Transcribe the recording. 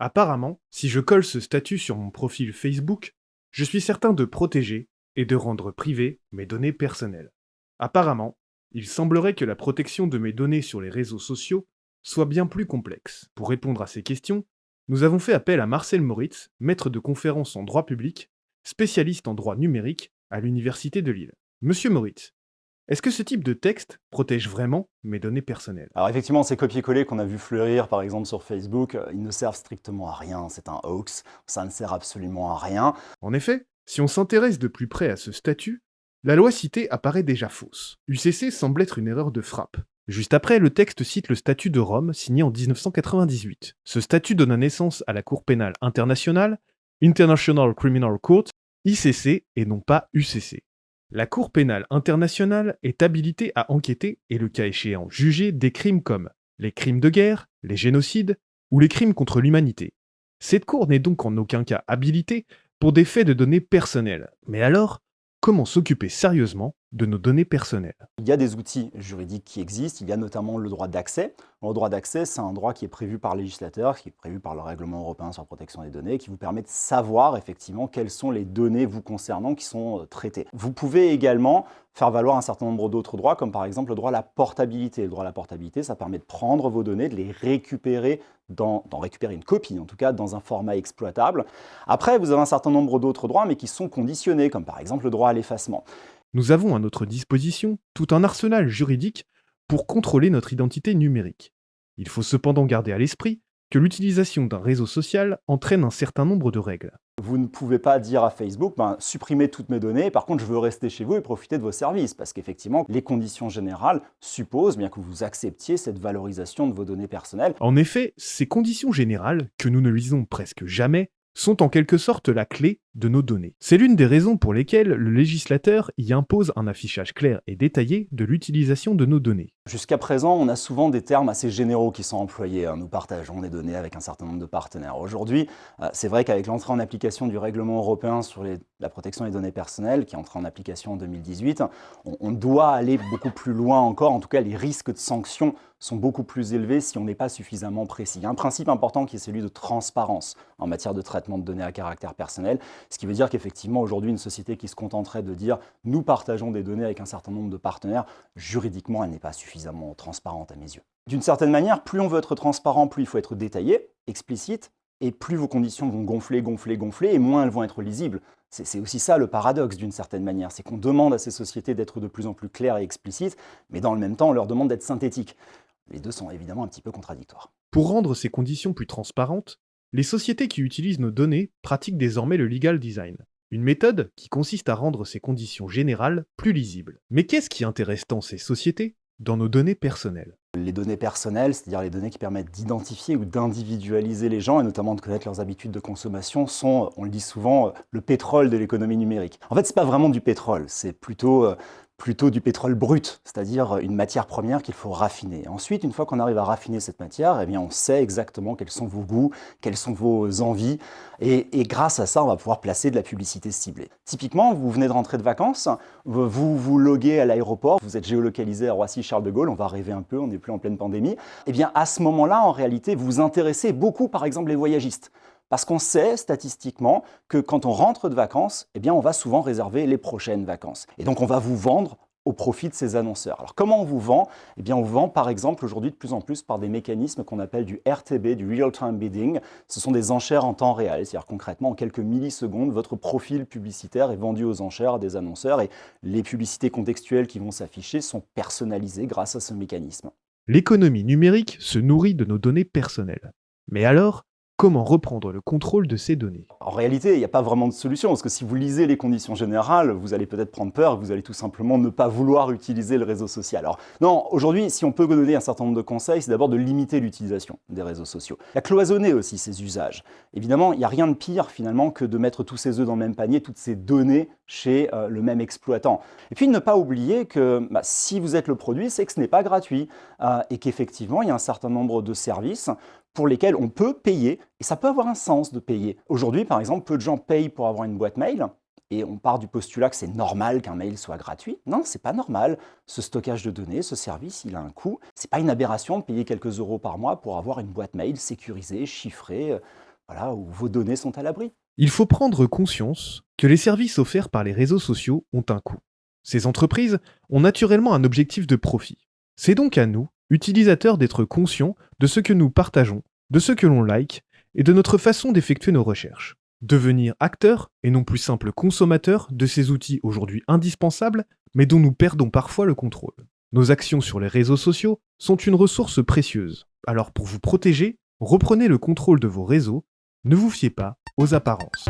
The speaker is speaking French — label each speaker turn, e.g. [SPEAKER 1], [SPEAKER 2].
[SPEAKER 1] Apparemment, si je colle ce statut sur mon profil Facebook, je suis certain de protéger et de rendre privées mes données personnelles. Apparemment, il semblerait que la protection de mes données sur les réseaux sociaux soit bien plus complexe. Pour répondre à ces questions, nous avons fait appel à Marcel Moritz, maître de conférences en droit public, spécialiste en droit numérique à l'Université de Lille. Monsieur Moritz, est-ce que ce type de texte protège vraiment mes données personnelles?
[SPEAKER 2] Alors effectivement, ces copier-coller qu'on a vu fleurir par exemple sur Facebook, euh, ils ne servent strictement à rien, c'est un hoax, ça ne sert absolument à rien.
[SPEAKER 1] En effet, si on s'intéresse de plus près à ce statut, la loi citée apparaît déjà fausse. UCC semble être une erreur de frappe. Juste après, le texte cite le statut de Rome signé en 1998. Ce statut donne naissance à la Cour pénale internationale, International Criminal Court, ICC et non pas UCC. La Cour pénale internationale est habilitée à enquêter et le cas échéant juger des crimes comme les crimes de guerre, les génocides ou les crimes contre l'humanité. Cette Cour n'est donc en aucun cas habilitée pour des faits de données personnelles. Mais alors, comment s'occuper sérieusement de nos données personnelles.
[SPEAKER 2] Il y a des outils juridiques qui existent, il y a notamment le droit d'accès. Le droit d'accès, c'est un droit qui est prévu par le législateur, qui est prévu par le règlement européen sur la protection des données, qui vous permet de savoir effectivement quelles sont les données vous concernant qui sont euh, traitées. Vous pouvez également faire valoir un certain nombre d'autres droits, comme par exemple le droit à la portabilité. Le droit à la portabilité, ça permet de prendre vos données, de les récupérer, d'en récupérer une copie, en tout cas dans un format exploitable. Après, vous avez un certain nombre d'autres droits, mais qui sont conditionnés, comme par exemple le droit à l'effacement.
[SPEAKER 1] Nous avons à notre disposition tout un arsenal juridique pour contrôler notre identité numérique. Il faut cependant garder à l'esprit que l'utilisation d'un réseau social entraîne un certain nombre de règles.
[SPEAKER 2] Vous ne pouvez pas dire à Facebook, ben, supprimez toutes mes données, par contre je veux rester chez vous et profiter de vos services, parce qu'effectivement, les conditions générales supposent bien que vous acceptiez cette valorisation de vos données personnelles.
[SPEAKER 1] En effet, ces conditions générales, que nous ne lisons presque jamais, sont en quelque sorte la clé de nos données. C'est l'une des raisons pour lesquelles le législateur y impose un affichage clair et détaillé de l'utilisation de nos données.
[SPEAKER 2] Jusqu'à présent, on a souvent des termes assez généraux qui sont employés. Hein. Nous partageons des données avec un certain nombre de partenaires. Aujourd'hui, euh, c'est vrai qu'avec l'entrée en application du règlement européen sur la protection des données personnelles, qui est entré en application en 2018, on doit aller beaucoup plus loin encore. En tout cas, les risques de sanctions sont beaucoup plus élevés si on n'est pas suffisamment précis. Il y a un principe important qui est celui de transparence en matière de traitement de données à caractère personnel, ce qui veut dire qu'effectivement aujourd'hui une société qui se contenterait de dire nous partageons des données avec un certain nombre de partenaires, juridiquement elle n'est pas suffisamment transparente à mes yeux. D'une certaine manière, plus on veut être transparent, plus il faut être détaillé, explicite, et plus vos conditions vont gonfler, gonfler, gonfler, et moins elles vont être lisibles. C'est aussi ça le paradoxe d'une certaine manière, c'est qu'on demande à ces sociétés d'être de plus en plus claires et explicites, mais dans le même temps on leur demande d'être synthétiques. Les deux sont évidemment un petit peu contradictoires.
[SPEAKER 1] Pour rendre ces conditions plus transparentes, les sociétés qui utilisent nos données pratiquent désormais le legal design, une méthode qui consiste à rendre ces conditions générales plus lisibles. Mais qu'est-ce qui intéresse tant ces sociétés dans nos données personnelles?
[SPEAKER 2] Les données personnelles, c'est-à-dire les données qui permettent d'identifier ou d'individualiser les gens, et notamment de connaître leurs habitudes de consommation, sont, on le dit souvent, le pétrole de l'économie numérique. En fait, ce n'est pas vraiment du pétrole, c'est plutôt euh, plutôt du pétrole brut, c'est-à-dire une matière première qu'il faut raffiner. Ensuite, une fois qu'on arrive à raffiner cette matière, eh bien, on sait exactement quels sont vos goûts, quelles sont vos envies, et, grâce à ça, on va pouvoir placer de la publicité ciblée. Typiquement, vous venez de rentrer de vacances, vous vous loguez à l'aéroport, vous êtes géolocalisé à Roissy-Charles de Gaulle, on va rêver un peu, on n'est plus en pleine pandémie, eh bien, à ce moment-là, en réalité, vous vous intéressez beaucoup, par exemple, les voyagistes. Parce qu'on sait statistiquement que quand on rentre de vacances, eh on va souvent réserver les prochaines vacances. Et donc on va vous vendre au profit de ces annonceurs. Alors comment on vous vend? Eh on vous vend par exemple aujourd'hui de plus en plus par des mécanismes qu'on appelle du RTB, du Real Time Bidding. Ce sont des enchères en temps réel, c'est-à-dire concrètement en quelques millisecondes, votre profil publicitaire est vendu aux enchères des annonceurs et les publicités contextuelles qui vont s'afficher sont personnalisées grâce à ce mécanisme.
[SPEAKER 1] L'économie numérique se nourrit de nos données personnelles. Mais alors, Comment reprendre le contrôle de ces données?
[SPEAKER 2] En réalité, il n'y a pas vraiment de solution, parce que si vous lisez les conditions générales, vous allez peut-être prendre peur, vous allez tout simplement ne pas vouloir utiliser le réseau social. Alors non, aujourd'hui, si on peut donner un certain nombre de conseils, c'est d'abord de limiter l'utilisation des réseaux sociaux. Il y a cloisonner aussi ces usages. Évidemment, il n'y a rien de pire finalement que de mettre tous ses œufs dans le même panier, toutes ces données chez euh, le même exploitant. Et puis ne pas oublier que bah, si vous êtes le produit, c'est que ce n'est pas gratuit euh, et qu'effectivement, il y a un certain nombre de services pour lesquels on peut payer, et ça peut avoir un sens de payer. Aujourd'hui, par exemple, peu de gens payent pour avoir une boîte mail, et on part du postulat que c'est normal qu'un mail soit gratuit. Non, c'est pas normal. Ce stockage de données, ce service, il a un coût. C'est pas une aberration de payer quelques euros par mois pour avoir une boîte mail sécurisée, chiffrée. voilà, où vos données sont à l'abri.
[SPEAKER 1] Il faut prendre conscience que les services offerts par les réseaux sociaux ont un coût. Ces entreprises ont naturellement un objectif de profit. C'est donc à nous, utilisateurs, d'être conscients de ce que nous partageons, de ce que l'on like et de notre façon d'effectuer nos recherches. Devenir acteur et non plus simple consommateur de ces outils aujourd'hui indispensables, mais dont nous perdons parfois le contrôle. Nos actions sur les réseaux sociaux sont une ressource précieuse. Alors pour vous protéger, reprenez le contrôle de vos réseaux, ne vous fiez pas aux apparences.